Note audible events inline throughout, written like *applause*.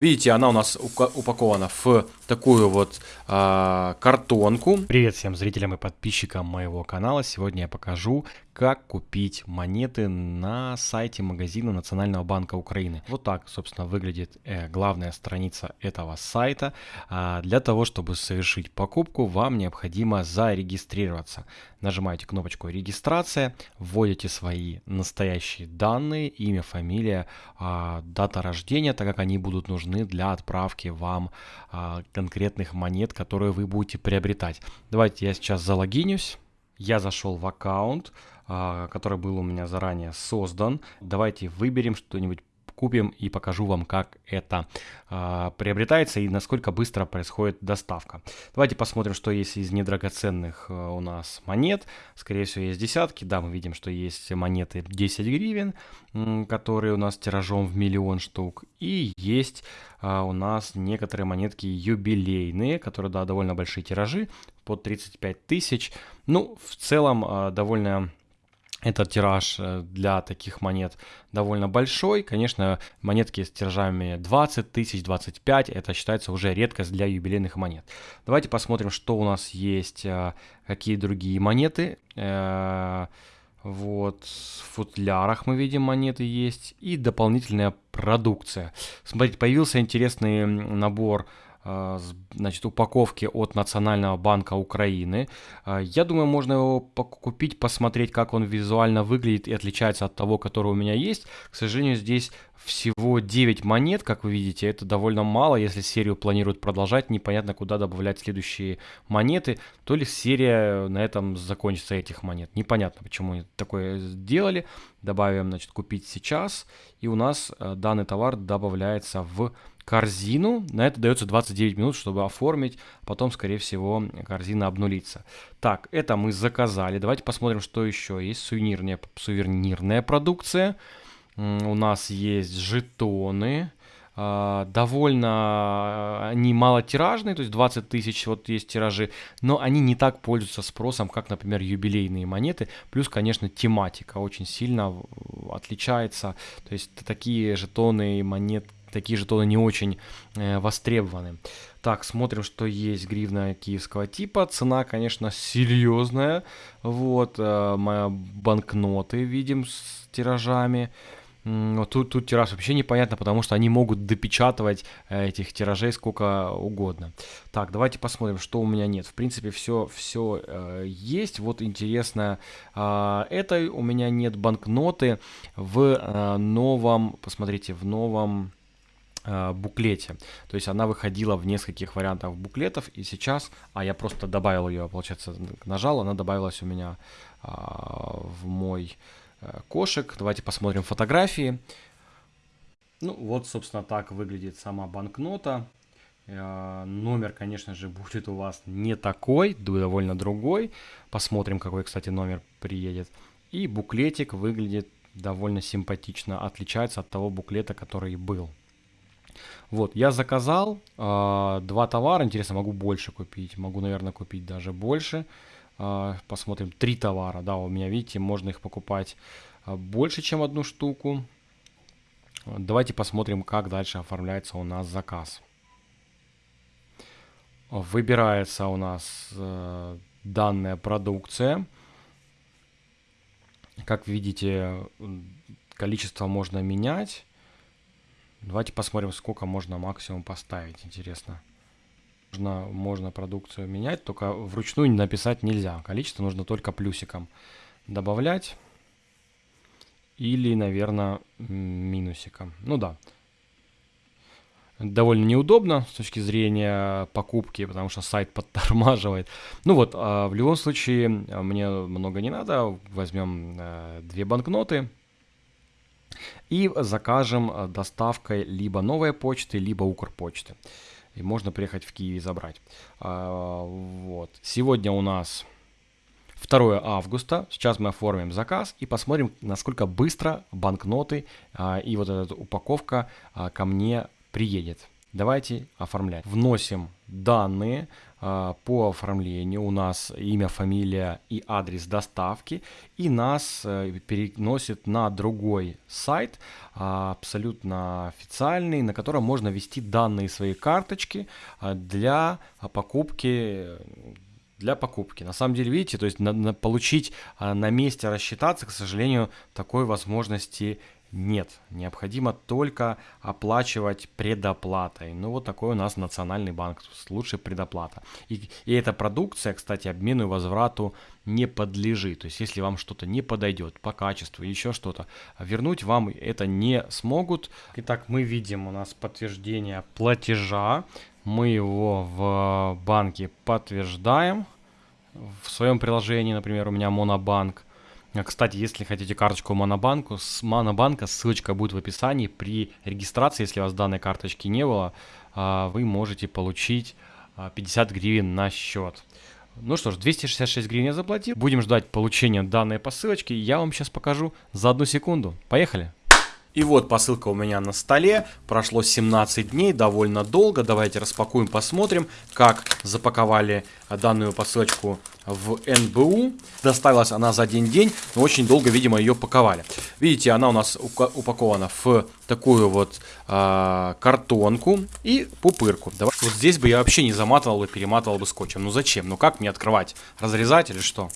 Видите, она у нас упакована в такую вот э, картонку. Привет всем зрителям и подписчикам моего канала. Сегодня я покажу, как купить монеты на сайте магазина Национального банка Украины. Вот так, собственно, выглядит э, главная страница этого сайта. А для того, чтобы совершить покупку, вам необходимо зарегистрироваться. Нажимаете кнопочку «Регистрация», вводите свои настоящие данные, имя, фамилия, э, дата рождения, так как они будут нужны нужны для отправки вам а, конкретных монет, которые вы будете приобретать. Давайте я сейчас залогинюсь. Я зашел в аккаунт, а, который был у меня заранее создан. Давайте выберем что-нибудь купим и покажу вам, как это э, приобретается и насколько быстро происходит доставка. Давайте посмотрим, что есть из недрагоценных э, у нас монет. Скорее всего, есть десятки. Да, мы видим, что есть монеты 10 гривен, э, которые у нас тиражом в миллион штук. И есть э, у нас некоторые монетки юбилейные, которые, да, довольно большие тиражи, под 35 тысяч. Ну, в целом, э, довольно этот тираж э, для таких монет довольно большой. Конечно, монетки с тиражами 20 тысяч, 25, это считается уже редкость для юбилейных монет. Давайте посмотрим, что у нас есть, э, какие другие монеты. Э, вот, в футлярах мы видим монеты есть и дополнительная продукция. Смотрите, появился интересный набор значит, упаковки от Национального банка Украины. А, я думаю, можно его купить, посмотреть, как он визуально выглядит и отличается от того, который у меня есть. К сожалению, здесь всего 9 монет, как вы видите, это довольно мало, если серию планируют продолжать, непонятно куда добавлять следующие монеты, то ли серия на этом закончится этих монет. Непонятно, почему они такое сделали. Добавим, значит, купить сейчас, и у нас э, данный товар добавляется в корзину. На это дается 29 минут, чтобы оформить. Потом, скорее всего, корзина обнулится. Так, это мы заказали. Давайте посмотрим, что еще есть. Сувенирная, сувенирная продукция. У нас есть жетоны. Uh, довольно они малотиражные, то есть 20 тысяч вот есть тиражи, но они не так пользуются спросом, как, например, юбилейные монеты. Плюс, конечно, тематика очень сильно отличается. То есть такие жетоны и монет, такие жетоны не очень э, востребованы. Так, смотрим, что есть гривна киевского типа. Цена, конечно, серьезная. Вот, э, моя банкноты видим с тиражами. Тут, тут тираж вообще непонятно, потому что они могут допечатывать э, этих тиражей сколько угодно. Так, давайте посмотрим, что у меня нет. В принципе, все, все э, есть. Вот интересно, э, это у меня нет банкноты в э, новом, посмотрите, в новом буклете. То есть она выходила в нескольких вариантах буклетов, и сейчас, а я просто добавил ее, получается, нажал, она добавилась у меня а, в мой а, кошек. Давайте посмотрим фотографии. Ну вот, собственно, так выглядит сама банкнота. А, номер, конечно же, *laughs* будет у вас не такой, довольно другой. Посмотрим, какой, кстати, номер приедет. И буклетик выглядит довольно симпатично, отличается от того буклета, который был. Вот, я заказал э, два товара, интересно, могу больше купить, могу, наверное, купить даже больше. Э, посмотрим, три товара, да, у меня, видите, можно их покупать э, больше, чем одну штуку. Давайте посмотрим, как дальше оформляется у нас заказ. Выбирается у нас э, данная продукция. Как видите, количество можно менять. Давайте посмотрим, сколько можно максимум поставить, интересно. Можно, можно продукцию менять, только вручную написать нельзя. Количество нужно только плюсиком добавлять. Или, наверное, минусиком. Ну да. Довольно неудобно с точки зрения покупки, потому что сайт *laughs* подтормаживает. Ну вот, а в любом случае, мне много не надо. Возьмем э, две банкноты и закажем э, доставкой либо новой почты, либо Укрпочты. И можно приехать в Киев и забрать. А, вот. Сегодня у нас 2 августа. Сейчас мы оформим заказ и посмотрим, насколько быстро банкноты а, и вот эта упаковка а, ко мне приедет. Давайте оформлять. Вносим данные. А, по оформлению. У нас имя, фамилия и адрес доставки, и нас э, переносит на другой сайт, а, абсолютно официальный, на котором можно ввести данные своей карточки а, для покупки для покупки. На самом деле, видите, то есть на, на получить а, на месте рассчитаться, к сожалению, такой возможности нет, необходимо только оплачивать предоплатой. Ну вот такой у нас национальный банк, лучше предоплата. И, и эта продукция, кстати, обмену и возврату не подлежит. То есть если вам что-то не подойдет по качеству, еще что-то, вернуть вам это не смогут. Итак, мы видим у нас подтверждение платежа. Мы его в банке подтверждаем. В своем приложении, например, у меня Монобанк. Кстати, если хотите карточку Монобанку, с Монобанка ссылочка будет в описании. При регистрации, если у вас данной карточки не было, а, вы можете получить 50 а, гривен на счет. Ну что ж, 266 гривен я заплатил. Будем ждать получения данной посылочки. Я вам сейчас покажу за одну секунду. Поехали! И вот посылка у меня на столе. Прошло 17 дней, довольно долго. Давайте распакуем, посмотрим, как запаковали данную посылочку в НБУ. Доставилась она за один день, но очень долго, видимо, ее паковали. Видите, она у нас упакована в такую вот э, картонку и пупырку. Давай. Вот здесь бы я вообще не заматывал бы, перематывал бы скотчем. Ну зачем? Ну как мне открывать? Разрезать или что?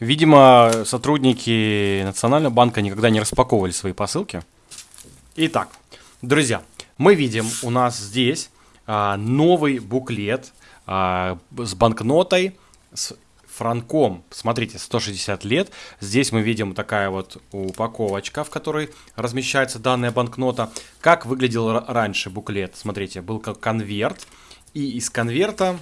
Видимо, сотрудники Национального банка никогда не распаковывали свои посылки. Итак, друзья, мы видим у нас здесь а, новый буклет а, с банкнотой, с франком. Смотрите, 160 лет. Здесь мы видим такая вот упаковочка, в которой размещается данная банкнота. Как выглядел раньше буклет? Смотрите, был как конверт. И из конверта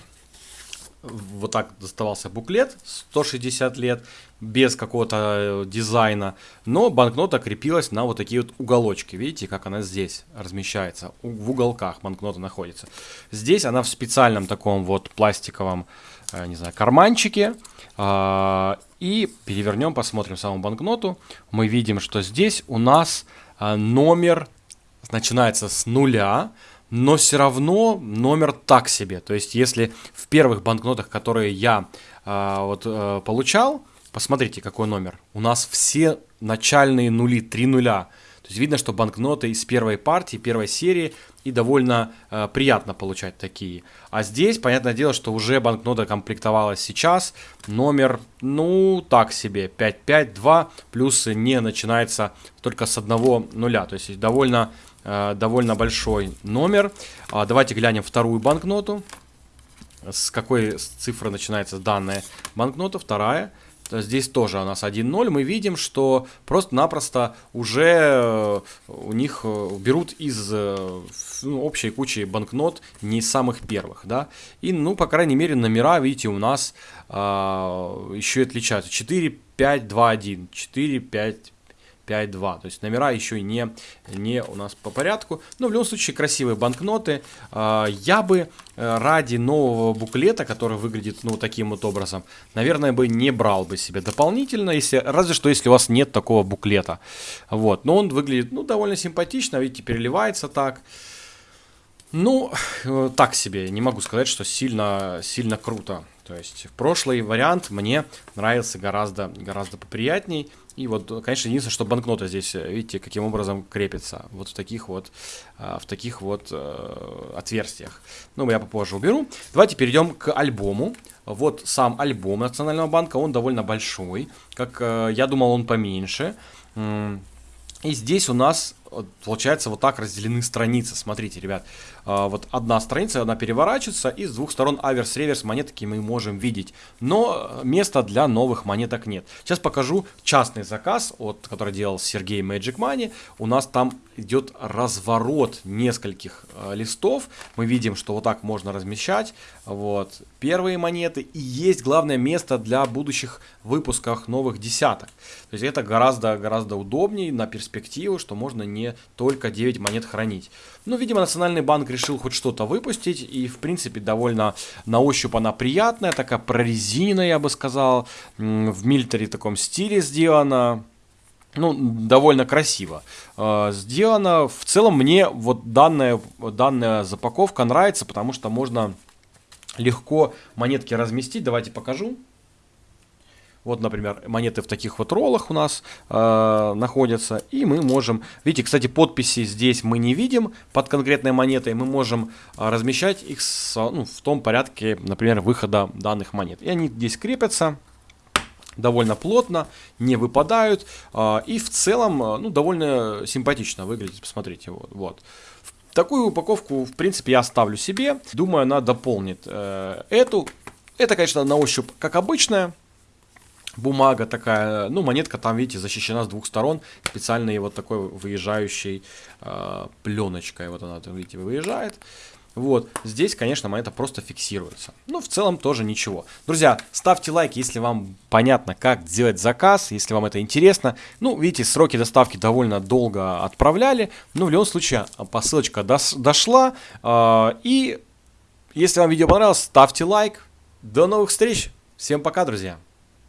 вот так доставался буклет 160 лет без какого-то э, дизайна, но банкнота крепилась на вот такие вот уголочки. Видите, как она здесь размещается, в уголках банкнота находится. Здесь она в специальном таком вот пластиковом, э, не знаю, карманчике. А, и перевернем, посмотрим саму банкноту. Мы видим, что здесь у нас э, номер начинается с нуля, но все равно номер так себе. То есть, если в первых банкнотах, которые я э, вот, э, получал, посмотрите, какой номер. У нас все начальные нули, три нуля. То есть видно, что банкноты из первой партии, первой серии, и довольно э, приятно получать такие. А здесь, понятное дело, что уже банкнота комплектовалась сейчас. Номер, ну, так себе, 552, плюс не начинается только с одного нуля. То есть довольно довольно большой номер. А, давайте глянем вторую банкноту. С какой цифры начинается данная банкнота? Вторая. Здесь тоже у нас 1.0. Мы видим, что просто-напросто уже э, у них э, берут из ну, общей кучи банкнот не самых первых. Да? И, ну, по крайней мере, номера, видите, у нас а, еще и отличаются. 4, 5, 2, 1. 4, 5, 5.2. То есть номера еще не, не у нас по порядку. Но в любом случае красивые банкноты. А, я бы э, ради нового буклета, который выглядит ну таким вот образом, наверное, бы не брал бы себе дополнительно, если, разве что если у вас нет такого буклета. Вот. Но он выглядит ну, довольно симпатично, видите, переливается так. Ну, э, так себе, не могу сказать, что сильно, сильно круто. То есть прошлый вариант мне нравился гораздо, гораздо поприятней. И вот, конечно, единственное, что банкнота здесь, видите, каким образом крепится. Вот в таких вот, а, в таких вот э, отверстиях. Ну, я попозже уберу. Давайте перейдем к альбому. Вот сам альбом Национального банка, он довольно большой. Как э, я думал, он поменьше. И здесь у нас получается вот так разделены страницы. Смотрите, ребят, а, вот одна страница, она переворачивается, и с двух сторон аверс-реверс монетки мы можем видеть. Но места для новых монеток нет. Сейчас покажу частный заказ, от, который делал Сергей Magic Money. У нас там идет разворот нескольких э, листов. Мы видим, что вот так можно размещать. Вот первые монеты. И есть главное место для будущих выпусках новых десяток. То есть это гораздо-гораздо удобнее на перспективу, что можно не только 9 монет хранить. Ну, видимо, Национальный банк решил хоть что-то выпустить. И, в принципе, довольно на ощупь она приятная. Такая прорезиненная, я бы сказал. В милитаре таком стиле сделана. ну, довольно красиво э, сделано. В целом мне вот данная, данная запаковка нравится, потому что можно легко монетки разместить. Давайте покажу. Вот, например, монеты в таких вот роллах у нас э, находятся. И мы можем... Видите, кстати, подписи здесь мы не видим под конкретной монетой. Мы можем э, размещать их с, ну, в том порядке, например, выхода данных монет. И они здесь крепятся довольно плотно, не выпадают. Э, и в целом, э, ну, довольно симпатично выглядит. Посмотрите, вот. вот. Такую упаковку, в принципе, я оставлю себе. Думаю, она дополнит э, эту. Это, конечно, на ощупь как обычная бумага такая, ну, монетка там, видите, защищена с двух сторон специальной вот такой выезжающей э, пленочкой, вот она, видите, выезжает. Вот, здесь, конечно, монета просто фиксируется. Ну, в целом тоже ничего. Друзья, ставьте лайк, если вам понятно, как сделать заказ, если вам это интересно. Ну, видите, сроки доставки довольно долго отправляли. Но в любом случае, посылочка дошла. Э, и если вам видео понравилось, ставьте лайк. До новых встреч. Всем пока, друзья.